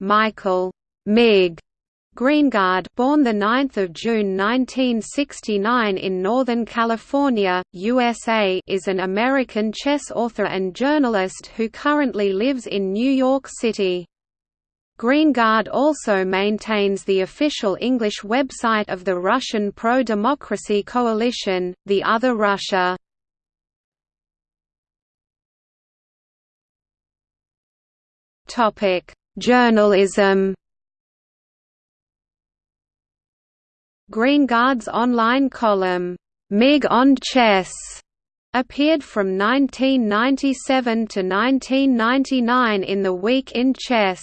Michael Mig Greengard born 9 June 1969 in Northern California, USA is an American chess author and journalist who currently lives in New York City. Greengard also maintains the official English website of the Russian pro-democracy coalition, The Other Russia. Journalism Greengard's online column, Mig on Chess, appeared from 1997 to 1999 in the Week in Chess.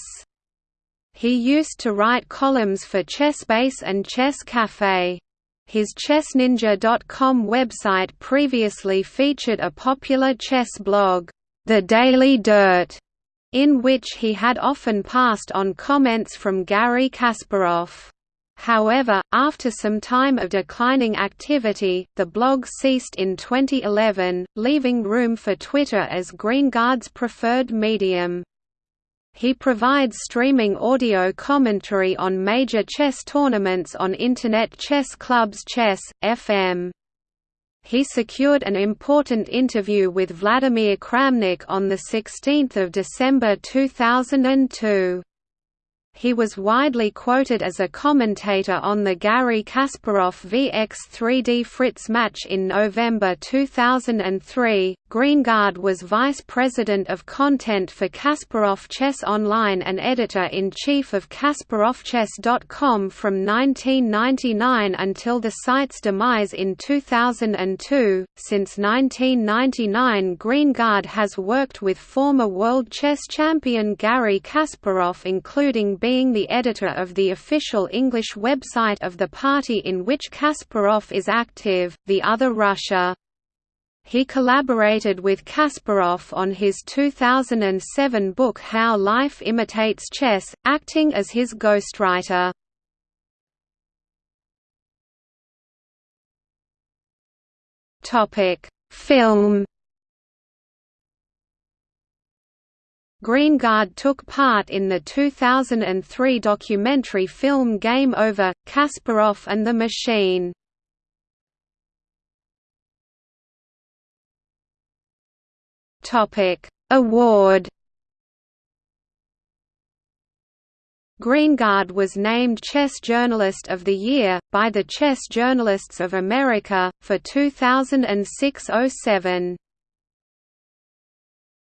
He used to write columns for ChessBase and Chess Cafe. His ChessNinja.com website previously featured a popular chess blog, The Daily Dirt, in which he had often passed on comments from Garry Kasparov. However, after some time of declining activity, the blog ceased in 2011, leaving room for Twitter as Greengard's preferred medium. He provides streaming audio commentary on major chess tournaments on Internet Chess Club's Chess, FM. He secured an important interview with Vladimir Kramnik on 16 December 2002. He was widely quoted as a commentator on the Garry Kasparov VX3D Fritz match in November 2003. Greengard was vice president of content for Kasparov Chess Online and editor-in-chief of KasparovChess.com from 1999 until the site's demise in 2002. Since 1999, Greengard has worked with former world chess champion Garry Kasparov including being the editor of the official English website of the party in which Kasparov is active, The Other Russia. He collaborated with Kasparov on his 2007 book How Life Imitates Chess, acting as his ghostwriter. Film Greengard took part in the 2003 documentary film Game Over, Kasparov and the Machine. Award Greengard was named Chess Journalist of the Year, by the Chess Journalists of America, for 2006–07.